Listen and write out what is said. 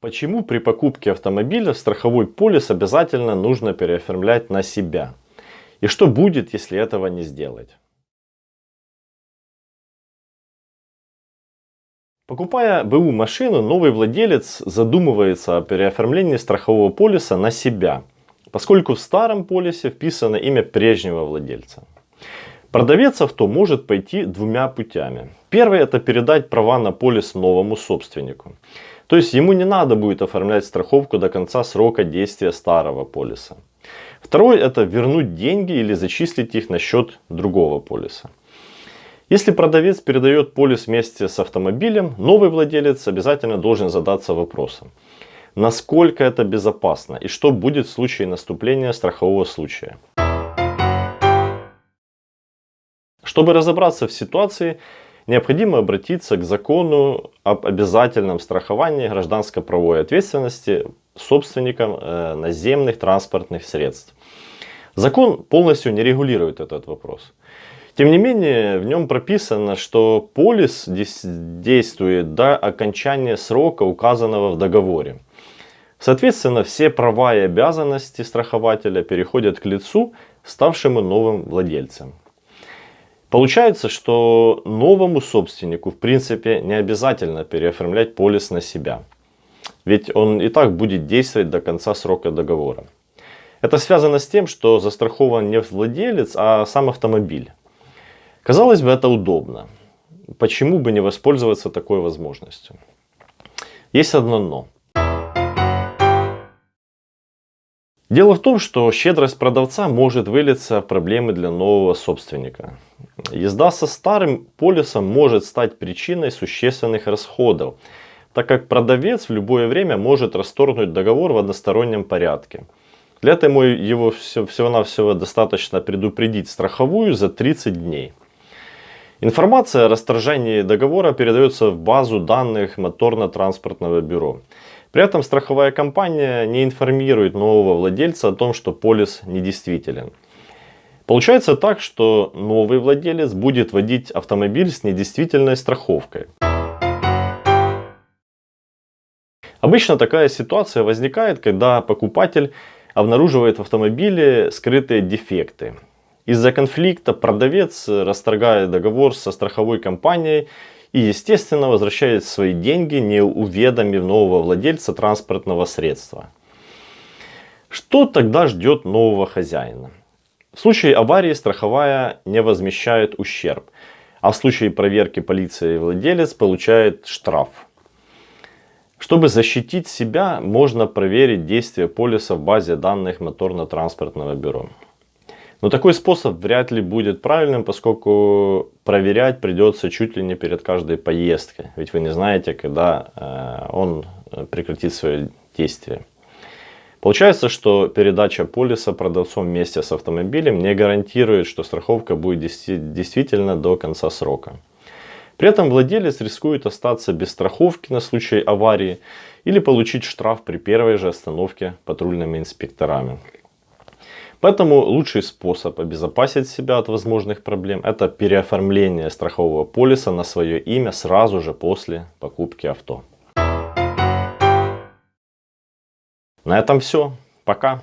Почему при покупке автомобиля страховой полис обязательно нужно переоформлять на себя? И что будет, если этого не сделать? Покупая БУ машину, новый владелец задумывается о переоформлении страхового полиса на себя, поскольку в старом полисе вписано имя прежнего владельца. Продавец авто может пойти двумя путями. Первый это передать права на полис новому собственнику. То есть ему не надо будет оформлять страховку до конца срока действия старого полиса. Второй это вернуть деньги или зачислить их на счет другого полиса. Если продавец передает полис вместе с автомобилем, новый владелец обязательно должен задаться вопросом, насколько это безопасно и что будет в случае наступления страхового случая. Чтобы разобраться в ситуации, необходимо обратиться к закону об обязательном страховании гражданско-правовой ответственности собственникам э, наземных транспортных средств. Закон полностью не регулирует этот вопрос. Тем не менее, в нем прописано, что полис действует до окончания срока, указанного в договоре. Соответственно, все права и обязанности страхователя переходят к лицу, ставшему новым владельцем. Получается, что новому собственнику в принципе не обязательно переоформлять полис на себя. Ведь он и так будет действовать до конца срока договора. Это связано с тем, что застрахован не владелец, а сам автомобиль. Казалось бы, это удобно. Почему бы не воспользоваться такой возможностью? Есть одно но. Дело в том, что щедрость продавца может вылиться в проблемы для нового собственника. Езда со старым полисом может стать причиной существенных расходов, так как продавец в любое время может расторгнуть договор в одностороннем порядке. Для этого его всего-навсего достаточно предупредить страховую за 30 дней. Информация о расторжении договора передается в базу данных моторно-транспортного бюро. При этом страховая компания не информирует нового владельца о том, что полис недействителен. Получается так, что новый владелец будет водить автомобиль с недействительной страховкой. Обычно такая ситуация возникает, когда покупатель обнаруживает в автомобиле скрытые дефекты. Из-за конфликта продавец расторгает договор со страховой компанией и, естественно, возвращает свои деньги, не уведомив нового владельца транспортного средства. Что тогда ждет нового хозяина? В случае аварии страховая не возмещает ущерб, а в случае проверки полиции владелец получает штраф. Чтобы защитить себя, можно проверить действие полиса в базе данных моторно-транспортного бюро. Но такой способ вряд ли будет правильным, поскольку проверять придется чуть ли не перед каждой поездкой. Ведь вы не знаете, когда э, он прекратит свое действие. Получается, что передача полиса продавцом вместе с автомобилем не гарантирует, что страховка будет действительно до конца срока. При этом владелец рискует остаться без страховки на случай аварии или получить штраф при первой же остановке патрульными инспекторами. Поэтому лучший способ обезопасить себя от возможных проблем это переоформление страхового полиса на свое имя сразу же после покупки авто. На этом все. Пока.